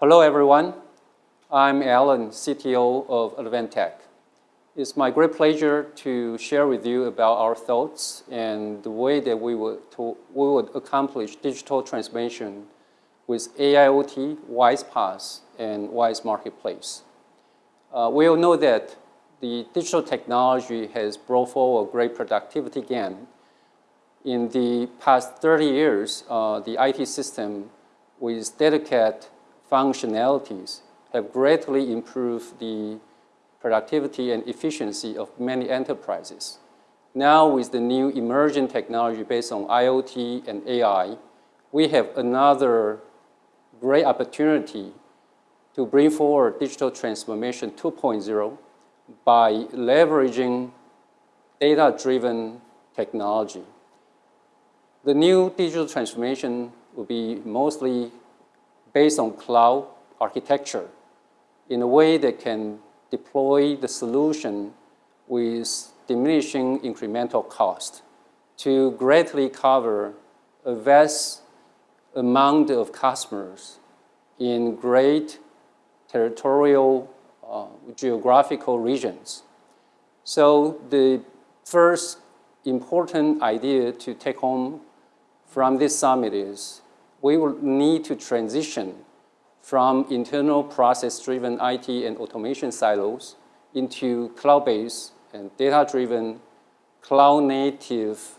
Hello, everyone. I'm Alan, CTO of Advantech. It's my great pleasure to share with you about our thoughts and the way that we would, to, we would accomplish digital transformation with AIoT, WISE-PaaS, and WISE Marketplace. Uh, we all know that the digital technology has brought forward great productivity gain. In the past 30 years, uh, the IT system with dedicated functionalities have greatly improved the productivity and efficiency of many enterprises. Now with the new emerging technology based on IoT and AI, we have another great opportunity to bring forward digital transformation 2.0 by leveraging data-driven technology. The new digital transformation will be mostly based on cloud architecture in a way that can deploy the solution with diminishing incremental cost to greatly cover a vast amount of customers in great territorial uh, geographical regions. So the first important idea to take home from this summit is we will need to transition from internal process-driven IT and automation silos into cloud-based and data-driven cloud-native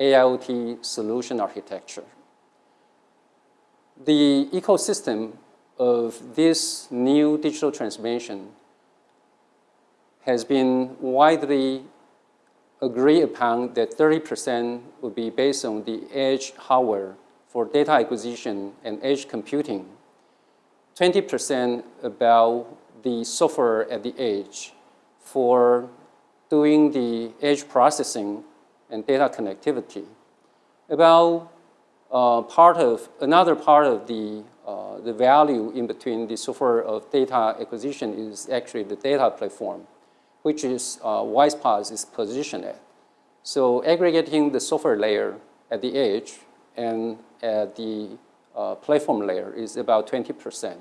AIoT solution architecture. The ecosystem of this new digital transformation has been widely agreed upon that 30% would be based on the edge hardware for data acquisition and edge computing 20% about the software at the edge for doing the edge processing and data connectivity. About uh, part of, another part of the, uh, the value in between the software of data acquisition is actually the data platform, which is uh, WISE-PaaS is positioned at. So aggregating the software layer at the edge and at the uh, platform layer is about 20%.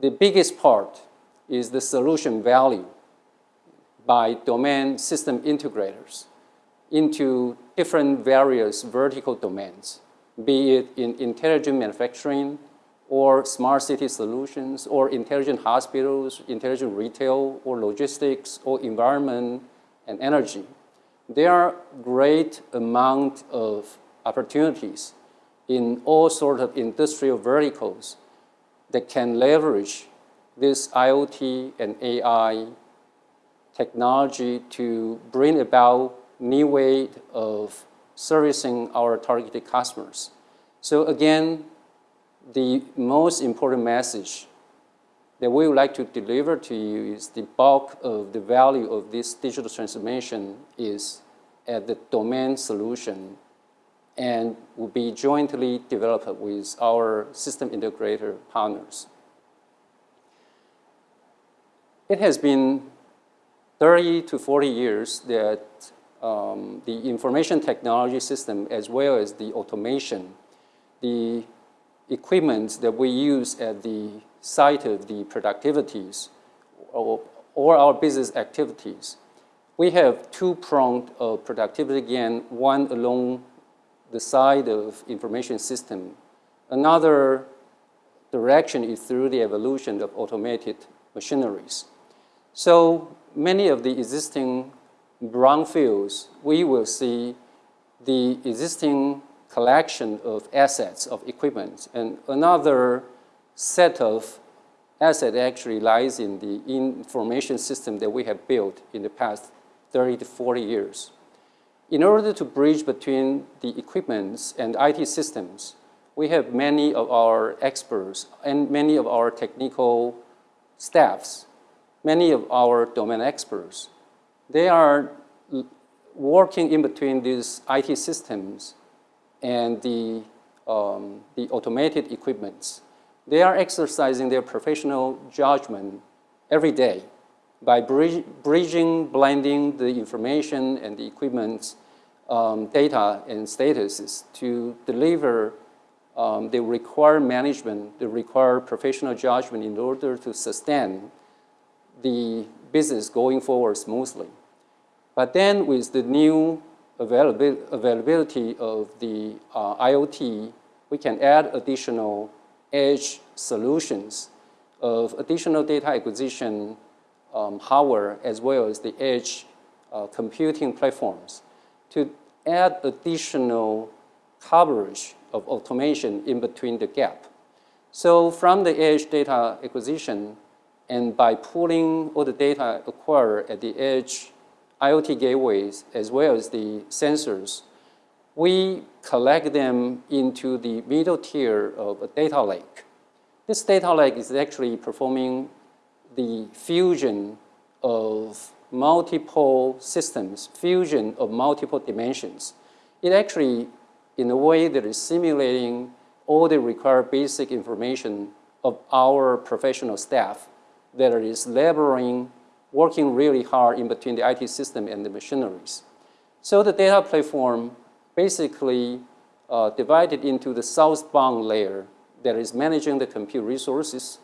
The biggest part is the solution value by domain system integrators into different various vertical domains, be it in intelligent manufacturing or smart city solutions or intelligent hospitals, intelligent retail or logistics or environment and energy. There are great amount of opportunities in all sorts of industrial verticals that can leverage this IoT and AI technology to bring about new way of servicing our targeted customers. So again, the most important message that we would like to deliver to you is the bulk of the value of this digital transformation is at the domain solution and will be jointly developed with our system integrator partners. It has been 30 to 40 years that um, the information technology system as well as the automation, the equipment that we use at the site of the productivities or, or our business activities, we have two pronged of productivity gain, one along the side of information system. Another direction is through the evolution of automated machineries. So many of the existing brownfields, we will see the existing collection of assets, of equipment, and another set of asset actually lies in the information system that we have built in the past 30 to 40 years. In order to bridge between the equipments and IT systems, we have many of our experts and many of our technical staffs, many of our domain experts. They are working in between these IT systems and the, um, the automated equipments. They are exercising their professional judgment every day by bridging, blending the information and the equipment um, data and statuses to deliver um, they require management, they require professional judgment in order to sustain the business going forward smoothly. But then with the new availability of the uh, IoT, we can add additional edge solutions of additional data acquisition um, hardware as well as the edge uh, computing platforms to add additional coverage of automation in between the gap. So from the edge data acquisition and by pulling all the data acquired at the edge IoT gateways as well as the sensors, we collect them into the middle tier of a data lake. This data lake is actually performing the fusion of multiple systems, fusion of multiple dimensions. It actually, in a way that is simulating all the required basic information of our professional staff that is laboring, working really hard in between the IT system and the machineries. So the data platform basically uh, divided into the southbound layer that is managing the compute resources,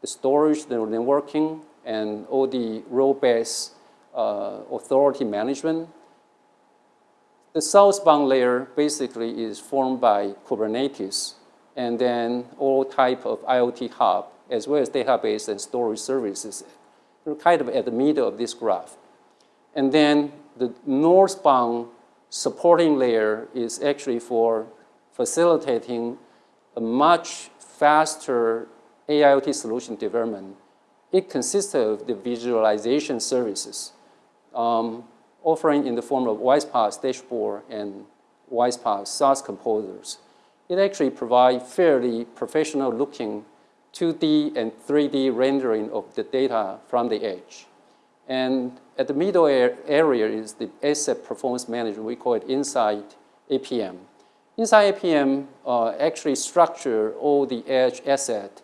the storage, the networking, and all the role-based uh, authority management. The southbound layer basically is formed by Kubernetes and then all type of IoT hub as well as database and storage services. They're kind of at the middle of this graph. And then the northbound supporting layer is actually for facilitating a much faster AIoT solution development. It consists of the visualization services um, offering in the form of WISE-PaaS dashboard and WISE-PaaS SaaS composers. It actually provides fairly professional looking 2D and 3D rendering of the data from the edge. And at the middle area is the asset performance management. We call it Insight APM. Insight APM uh, actually structure all the edge asset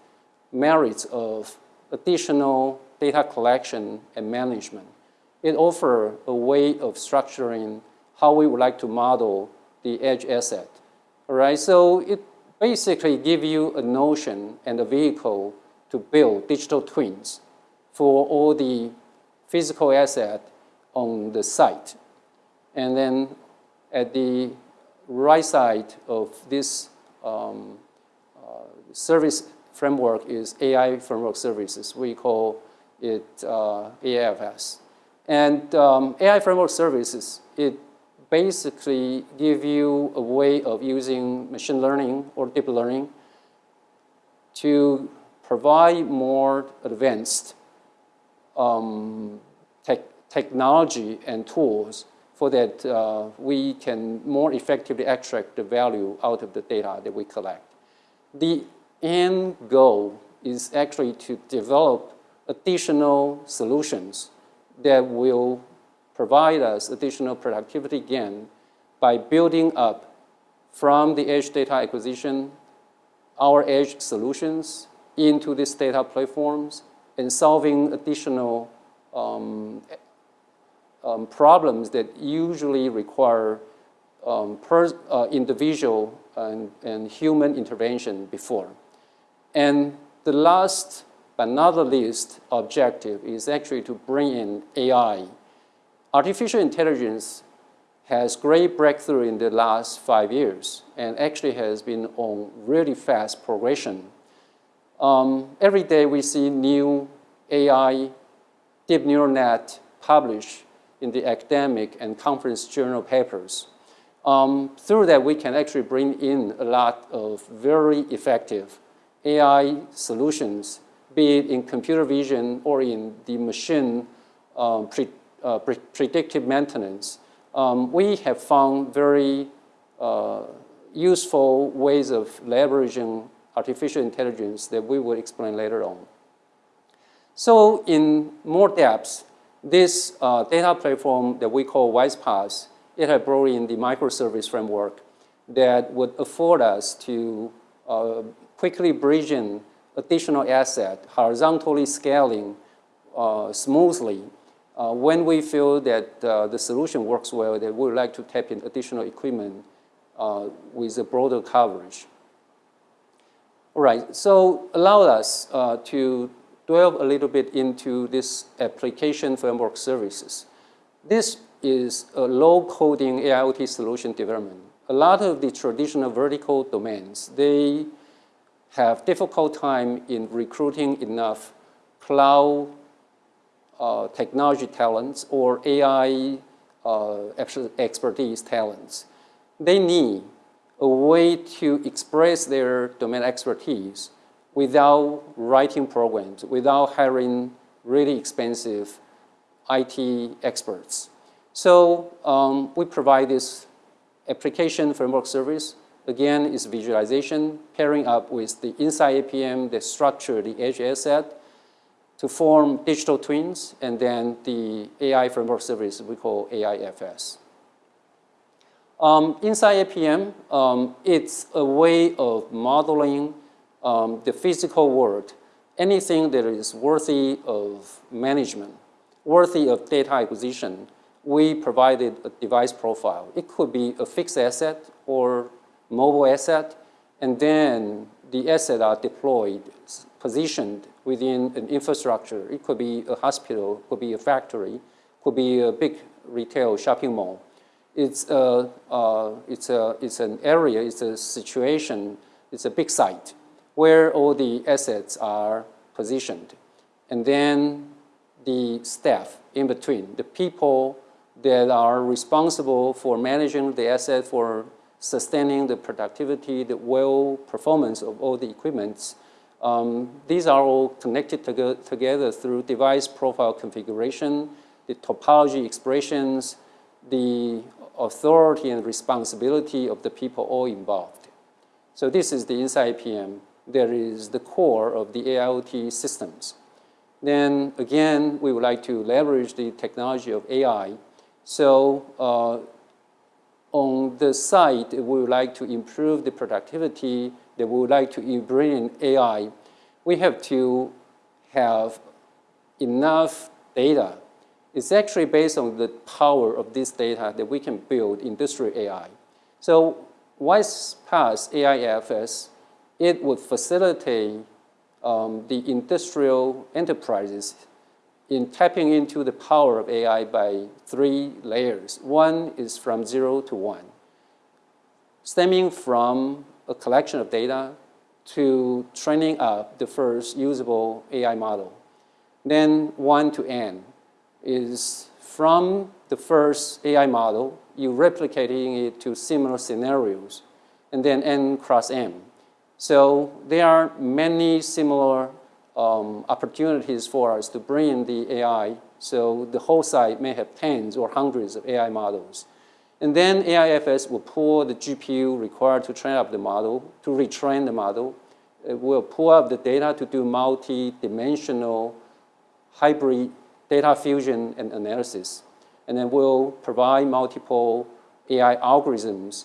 merits of additional data collection and management. It offers a way of structuring how we would like to model the edge asset. All right, so it basically gives you a notion and a vehicle to build digital twins for all the physical asset on the site. And then at the right side of this um, uh, service framework is AI framework services. We call it uh, AFS. And um, AI framework services, it basically give you a way of using machine learning or deep learning to provide more advanced um, te technology and tools for that uh, we can more effectively extract the value out of the data that we collect. The end goal is actually to develop additional solutions that will provide us additional productivity gain by building up from the edge data acquisition our edge solutions into these data platforms and solving additional um, um, problems that usually require um, uh, individual and, and human intervention before. And the last but not the least objective is actually to bring in AI. Artificial intelligence has great breakthrough in the last five years and actually has been on really fast progression. Um, every day we see new AI, deep neural net published in the academic and conference journal papers. Um, through that, we can actually bring in a lot of very effective AI solutions, be it in computer vision or in the machine um, pre, uh, pre predictive maintenance. Um, we have found very uh, useful ways of leveraging artificial intelligence that we will explain later on. So in more depth, this uh, data platform that we call WISE-PaaS, it had brought in the microservice framework that would afford us to uh, quickly bridging additional asset, horizontally scaling uh, smoothly. Uh, when we feel that uh, the solution works well, that we would like to tap in additional equipment uh, with a broader coverage. All right, so allow us uh, to delve a little bit into this application framework services. This is a low-coding AIoT solution development. A lot of the traditional vertical domains, they have difficult time in recruiting enough cloud uh, technology talents or AI uh, expertise talents. They need a way to express their domain expertise without writing programs, without hiring really expensive IT experts. So um, we provide this application framework service. Again, it's visualization pairing up with the Insight APM, the structure, the edge asset to form digital twins, and then the AI framework service we call AIFS. Um, Insight APM, um, it's a way of modeling um, the physical world, anything that is worthy of management, worthy of data acquisition, we provided a device profile. It could be a fixed asset or mobile asset, and then the assets are deployed, positioned within an infrastructure. It could be a hospital, could be a factory, could be a big retail shopping mall. It's, a, uh, it's, a, it's an area, it's a situation, it's a big site where all the assets are positioned. And then the staff in between, the people that are responsible for managing the asset, for sustaining the productivity, the well performance of all the equipments. Um, these are all connected to together through device profile configuration, the topology expressions, the authority and responsibility of the people all involved. So this is the Insight APM that is the core of the AIoT systems. Then again, we would like to leverage the technology of AI. So uh, on the side, we would like to improve the productivity, that we would like to bring in AI. We have to have enough data. It's actually based on the power of this data that we can build industrial AI. So WISE-PaaS AIFS it would facilitate um, the industrial enterprises in tapping into the power of AI by three layers. One is from zero to one, stemming from a collection of data to training up the first usable AI model. Then one to n is from the first AI model, you replicating it to similar scenarios, and then n cross m so there are many similar um, opportunities for us to bring in the AI. So the whole site may have tens or hundreds of AI models. And then AIFS will pull the GPU required to train up the model, to retrain the model. It will pull up the data to do multi-dimensional hybrid data fusion and analysis. And then we'll provide multiple AI algorithms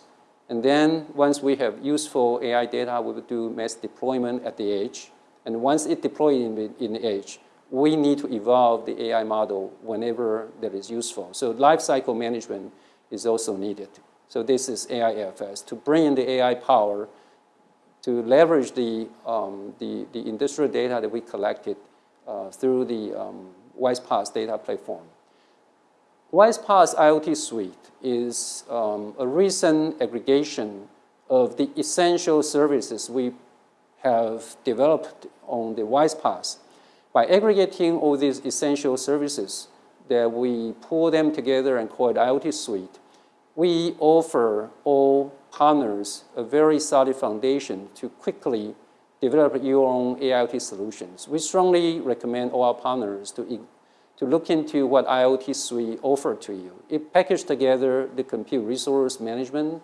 and then once we have useful AI data, we will do mass deployment at the edge. And once it deployed in the, in the edge, we need to evolve the AI model whenever that is useful. So lifecycle management is also needed. So this is AIFS, to bring in the AI power to leverage the, um, the, the, industrial data that we collected uh, through the um, WISE-PaaS data platform. WISE-PaaS IoT Suite is um, a recent aggregation of the essential services we have developed on the WISE-PaaS. By aggregating all these essential services that we pull them together and call it IoT Suite, we offer all partners a very solid foundation to quickly develop your own AIoT solutions. We strongly recommend all our partners to to look into what IoT Suite offer to you. It packaged together the compute resource management,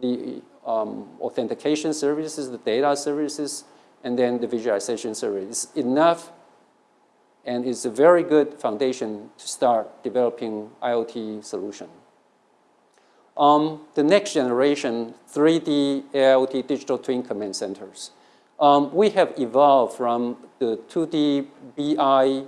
the um, authentication services, the data services, and then the visualization service. It's enough and it's a very good foundation to start developing IoT solution. Um, the next generation 3D IoT digital twin command centers. Um, we have evolved from the 2D BI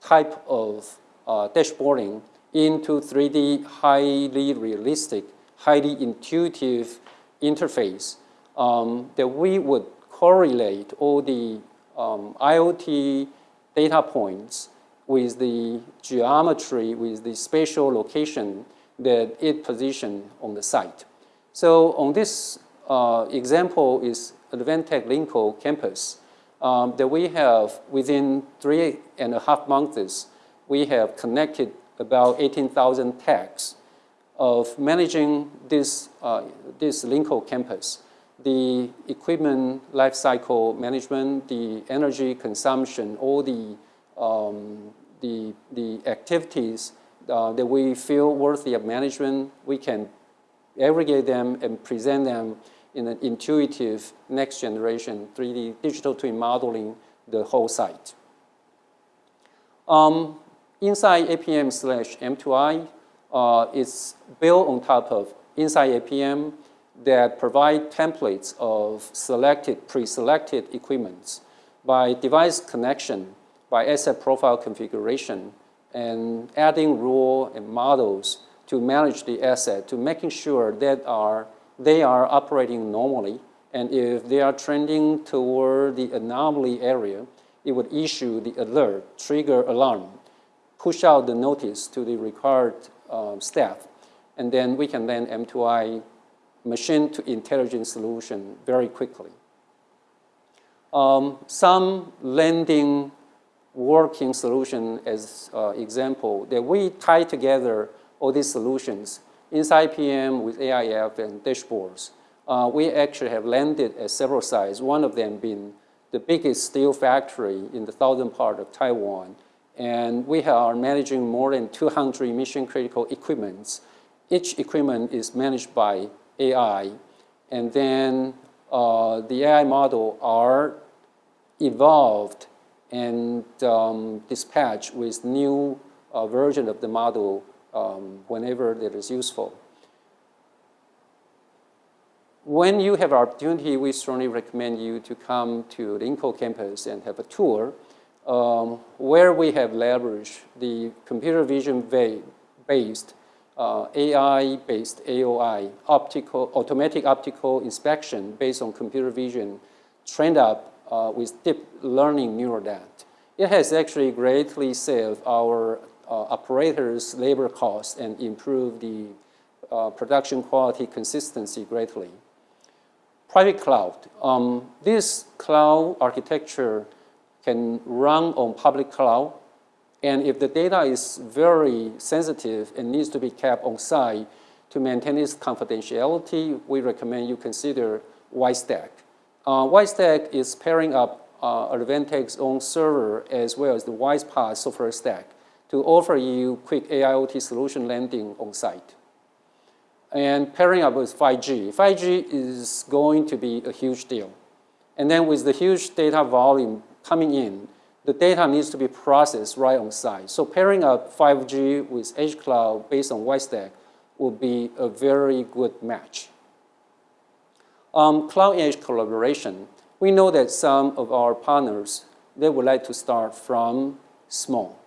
type of uh, dashboarding into 3D highly realistic, highly intuitive interface um, that we would correlate all the um, IoT data points with the geometry, with the spatial location that it positioned on the site. So on this uh, example is Advantech Linkou campus um, that we have within three and a half months, we have connected about 18,000 tags of managing this, uh, this Linkou campus. The equipment lifecycle management, the energy consumption, all the, um, the, the activities uh, that we feel worthy of management, we can aggregate them and present them in an intuitive next generation 3D digital twin modeling the whole site. Um, Insight APM slash M2I, uh, it's built on top of Insight APM that provide templates of selected, pre-selected equipments by device connection, by asset profile configuration, and adding rule and models to manage the asset, to making sure that are, they are operating normally. And if they are trending toward the anomaly area, it would issue the alert, trigger alarm, push out the notice to the required um, staff. And then we can then M2I machine to intelligent solution very quickly. Um, some landing working solution as uh, example that we tie together all these solutions Insight APM with AIF and dashboards. Uh, we actually have landed at several sites, one of them being the biggest steel factory in the southern part of Taiwan. And we are managing more than 200 mission critical equipments. Each equipment is managed by AI. And then uh, the AI model are evolved and um, dispatched with new uh, version of the model um, whenever it is useful. When you have opportunity, we strongly recommend you to come to the Linkou campus and have a tour um, where we have leveraged the computer vision based uh, AI-based AOI, optical, automatic optical inspection based on computer vision, trained up uh, with deep learning neural net. It has actually greatly saved our uh, operators' labor costs and improved the uh, production quality consistency greatly. Private cloud. Um, this cloud architecture can run on public cloud and if the data is very sensitive and needs to be kept on site to maintain its confidentiality, we recommend you consider WISE-Stack. Uh, WISE-Stack is pairing up uh, Advantech's own server as well as the WISE-PaaS software stack to offer you quick AIoT solution landing on site. And pairing up with 5G. 5G is going to be a huge deal. And then with the huge data volume coming in, the data needs to be processed right on site. So pairing up 5G with Edge Cloud based on WISE-Stack would be a very good match. Um, cloud Edge collaboration. We know that some of our partners, they would like to start from small.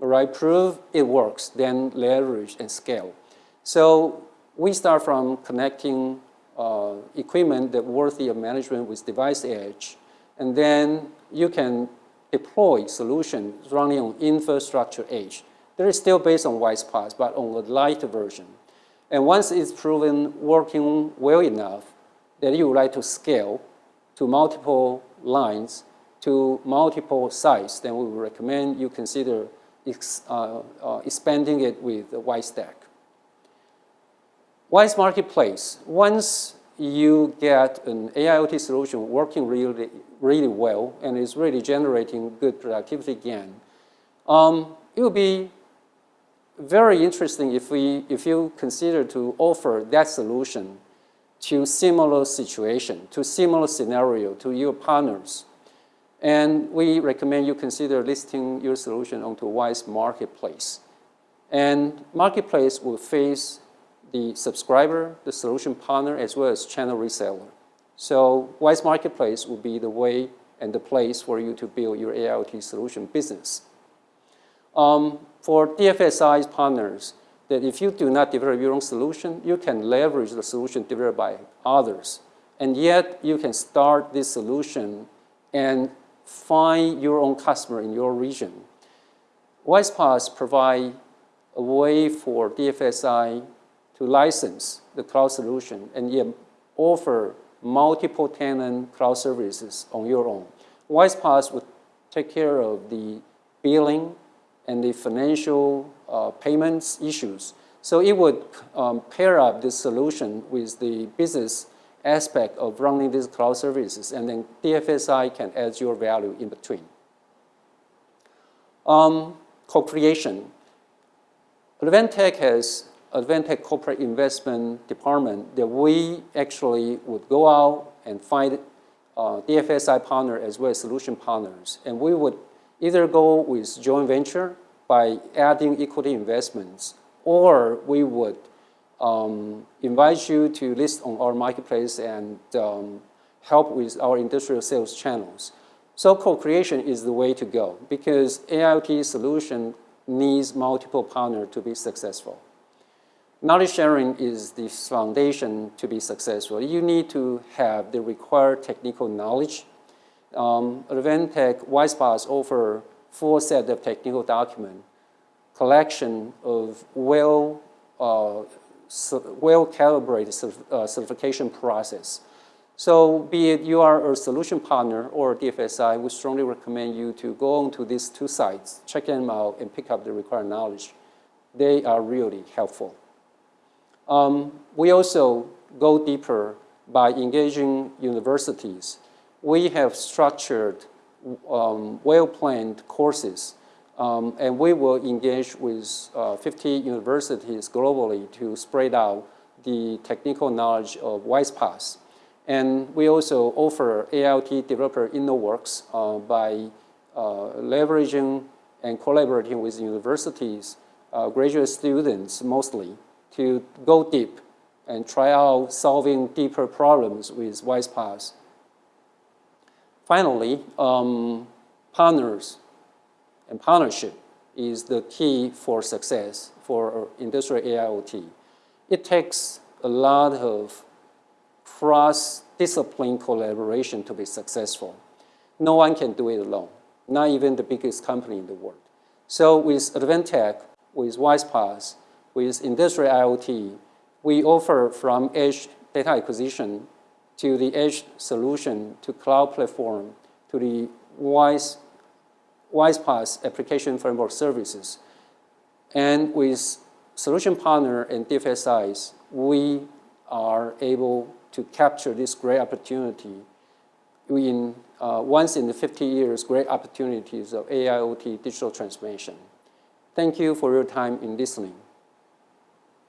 All right, prove it works, then leverage and scale. So we start from connecting uh, equipment that worthy of management with device edge, and then you can deploy solution running on infrastructure edge. They're still based on WISE-PaaS, but on a lighter version. And once it's proven working well enough that you would like to scale to multiple lines, to multiple sites, then we would recommend you consider ex, uh, uh, expanding it with WISE-Stack. Wise Marketplace, once you get an AIoT solution working really, really well and is really generating good productivity gain, um, it will be very interesting if, we, if you consider to offer that solution to similar situation, to similar scenario, to your partners. And we recommend you consider listing your solution onto Wise Marketplace. And Marketplace will face the subscriber, the solution partner, as well as channel reseller. So Wise Marketplace will be the way and the place for you to build your AIoT solution business. Um, for DFSI partners, that if you do not develop your own solution, you can leverage the solution developed by others. and yet you can start this solution and find your own customer in your region. WISE-PaaS provide a way for DFSI to license the cloud solution and yet offer multiple tenant cloud services on your own. WISE-PaaS would take care of the billing and the financial uh, payments issues. So it would um, pair up this solution with the business aspect of running these cloud services, and then DFSI can add your value in between. Um, co-creation. Advantech has Advantech Corporate Investment Department that we actually would go out and find uh, DFSI partner as well as solution partners. And we would either go with joint venture by adding equity investments, or we would um, invite you to list on our marketplace and um, help with our industrial sales channels. So co-creation is the way to go because AIoT solution needs multiple partners to be successful. Knowledge sharing is the foundation to be successful. You need to have the required technical knowledge. Um, Advantech WISE-PaaS offer full set of technical document, collection of well, uh, well-calibrated uh, certification process. So be it you are a solution partner or DFSI, we strongly recommend you to go on to these two sites, check them out, and pick up the required knowledge. They are really helpful. Um, we also go deeper by engaging universities. We have structured um, well-planned courses, um, and we will engage with uh, 50 universities globally to spread out the technical knowledge of WISE-PaaS. And we also offer AIoT developer InnoWorks uh, by uh, leveraging and collaborating with universities, uh, graduate students mostly, to go deep and try out solving deeper problems with WISE-PaaS. Finally, um, partners and partnership is the key for success for industrial AIoT. It takes a lot of cross-discipline collaboration to be successful. No one can do it alone, not even the biggest company in the world. So with Advantech, with WISE-PaaS, with industrial IoT, we offer from edge data acquisition to the edge solution to cloud platform to the WISE, WISE-PaaS application framework services. And with solution partner and DFSIs, we are able to capture this great opportunity in uh, once in the 50 years great opportunities of AIoT digital transformation. Thank you for your time in listening.